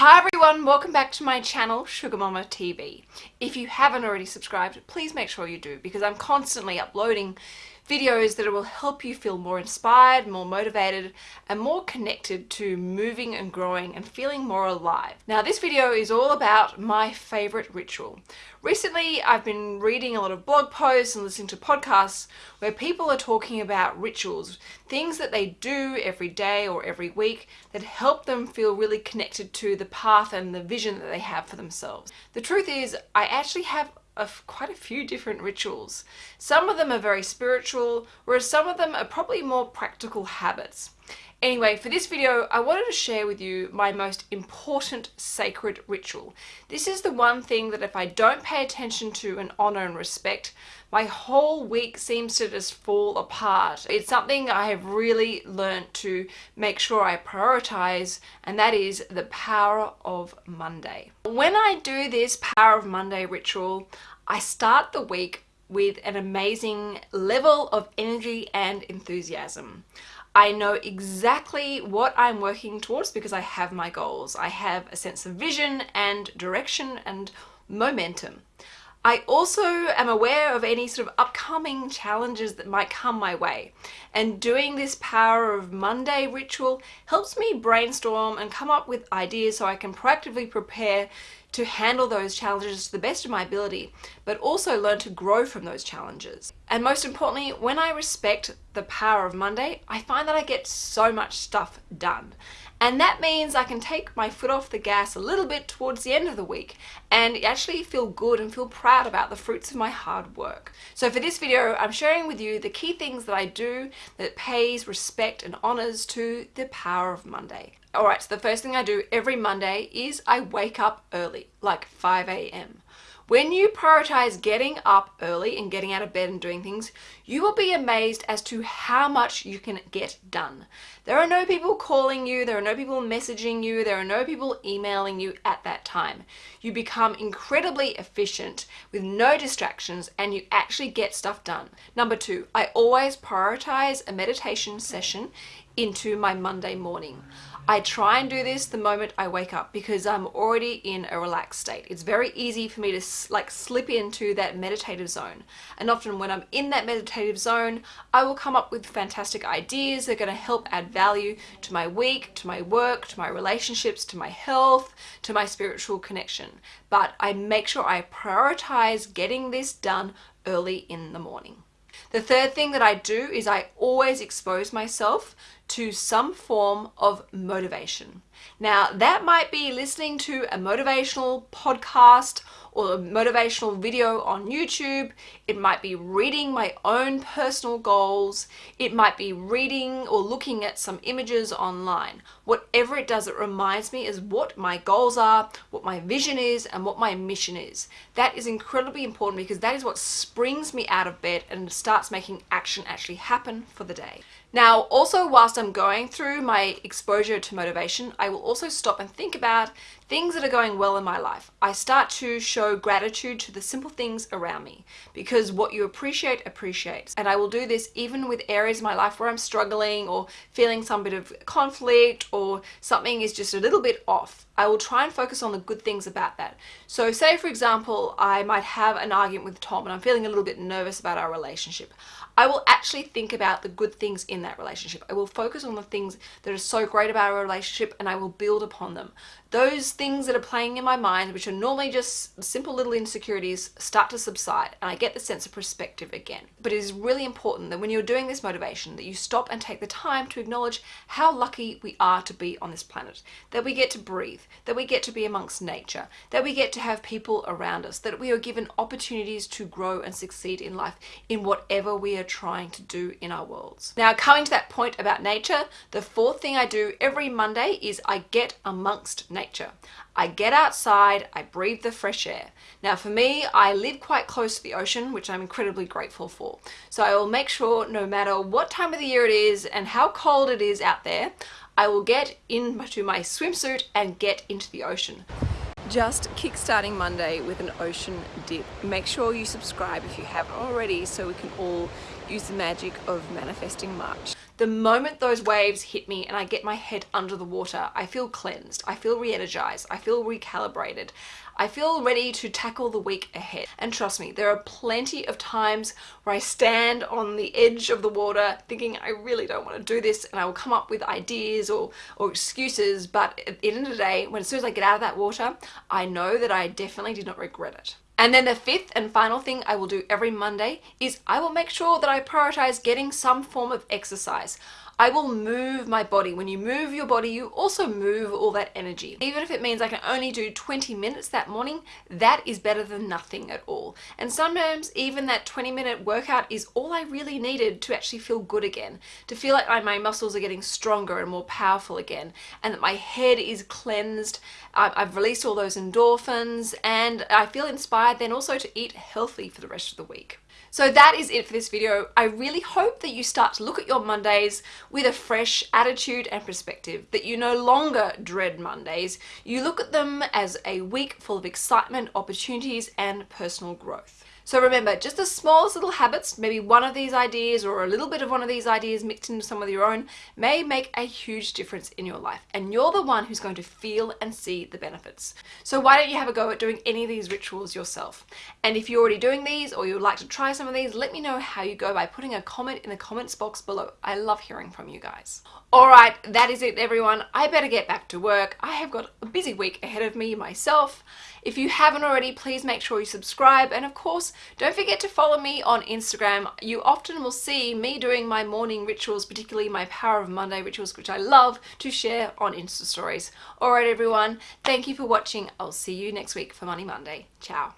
Hi everyone, welcome back to my channel Sugar Mamma TV. If you haven't already subscribed, please make sure you do because I'm constantly uploading videos that will help you feel more inspired, more motivated, and more connected to moving and growing and feeling more alive. Now this video is all about my favorite ritual. Recently I've been reading a lot of blog posts and listening to podcasts where people are talking about rituals, things that they do every day or every week that help them feel really connected to the path and the vision that they have for themselves. The truth is I actually have of quite a few different rituals. Some of them are very spiritual, whereas some of them are probably more practical habits. Anyway, for this video, I wanted to share with you my most important sacred ritual. This is the one thing that if I don't pay attention to and honor and respect, my whole week seems to just fall apart. It's something I have really learned to make sure I prioritize, and that is the power of Monday. When I do this power of Monday ritual, I start the week with an amazing level of energy and enthusiasm. I know exactly what I'm working towards because I have my goals. I have a sense of vision and direction and momentum. I also am aware of any sort of upcoming challenges that might come my way. And doing this Power of Monday ritual helps me brainstorm and come up with ideas so I can proactively prepare to handle those challenges to the best of my ability, but also learn to grow from those challenges. And most importantly, when I respect the power of Monday, I find that I get so much stuff done. And that means I can take my foot off the gas a little bit towards the end of the week and actually feel good and feel proud about the fruits of my hard work. So for this video, I'm sharing with you the key things that I do that pays respect and honors to the power of Monday. Alright, so the first thing I do every Monday is I wake up early, like 5 a.m. When you prioritize getting up early and getting out of bed and doing things, you will be amazed as to how much you can get done. There are no people calling you, there are no people messaging you, there are no people emailing you at that time. You become incredibly efficient with no distractions and you actually get stuff done. Number two, I always prioritize a meditation session into my Monday morning. I try and do this the moment I wake up because I'm already in a relaxed state. It's very easy for me to like slip into that meditative zone. And often when I'm in that meditative zone, I will come up with fantastic ideas that are going to help add value to my week, to my work, to my relationships, to my health, to my spiritual connection. But I make sure I prioritize getting this done early in the morning. The third thing that I do is I always expose myself to some form of motivation. Now that might be listening to a motivational podcast or a motivational video on YouTube. It might be reading my own personal goals. It might be reading or looking at some images online. Whatever it does, it reminds me is what my goals are, what my vision is, and what my mission is. That is incredibly important because that is what springs me out of bed and starts making action actually happen for the day. Now, also whilst I'm going through my exposure to motivation, I will also stop and think about things that are going well in my life. I start to show gratitude to the simple things around me because what you appreciate appreciates. And I will do this even with areas of my life where I'm struggling or feeling some bit of conflict or something is just a little bit off. I will try and focus on the good things about that. So say for example, I might have an argument with Tom and I'm feeling a little bit nervous about our relationship. I will actually think about the good things in that relationship. I will focus on the things that are so great about our relationship and I will build upon them. Those things that are playing in my mind, which are normally just simple little insecurities, start to subside and I get the sense of perspective again. But it is really important that when you're doing this motivation that you stop and take the time to acknowledge how lucky we are to be on this planet, that we get to breathe, that we get to be amongst nature, that we get to have people around us, that we are given opportunities to grow and succeed in life in whatever we are trying to do in our worlds. Now coming to that point about nature, the fourth thing I do every Monday is I get amongst nature. I get outside, I breathe the fresh air. Now for me, I live quite close to the ocean, which I'm incredibly grateful for. So I will make sure no matter what time of the year it is and how cold it is out there, I will get into my swimsuit and get into the ocean just kickstarting Monday with an ocean dip. Make sure you subscribe if you haven't already so we can all use the magic of manifesting March. The moment those waves hit me and I get my head under the water, I feel cleansed, I feel re-energized, I feel recalibrated. I feel ready to tackle the week ahead. And trust me, there are plenty of times where I stand on the edge of the water thinking I really don't want to do this and I will come up with ideas or, or excuses, but at the end of the day, when as soon as I get out of that water, I know that I definitely did not regret it. And then the fifth and final thing I will do every Monday is I will make sure that I prioritize getting some form of exercise. I will move my body. When you move your body, you also move all that energy. Even if it means I can only do 20 minutes that morning, that is better than nothing at all. And sometimes even that 20 minute workout is all I really needed to actually feel good again, to feel like my muscles are getting stronger and more powerful again, and that my head is cleansed, I've released all those endorphins, and I feel inspired then also to eat healthy for the rest of the week. So that is it for this video. I really hope that you start to look at your Mondays with a fresh attitude and perspective, that you no longer dread Mondays. You look at them as a week full of excitement, opportunities, and personal growth. So remember, just the smallest little habits, maybe one of these ideas or a little bit of one of these ideas mixed into some of your own, may make a huge difference in your life. And you're the one who's going to feel and see the benefits. So why don't you have a go at doing any of these rituals yourself? And if you're already doing these or you'd like to try some of these, let me know how you go by putting a comment in the comments box below. I love hearing from you guys. Alright, that is it everyone. I better get back to work. I have got a busy week ahead of me myself. If you haven't already, please make sure you subscribe. And of course, don't forget to follow me on Instagram. You often will see me doing my morning rituals, particularly my Power of Monday rituals, which I love to share on Insta stories. All right, everyone. Thank you for watching. I'll see you next week for Money Monday. Ciao.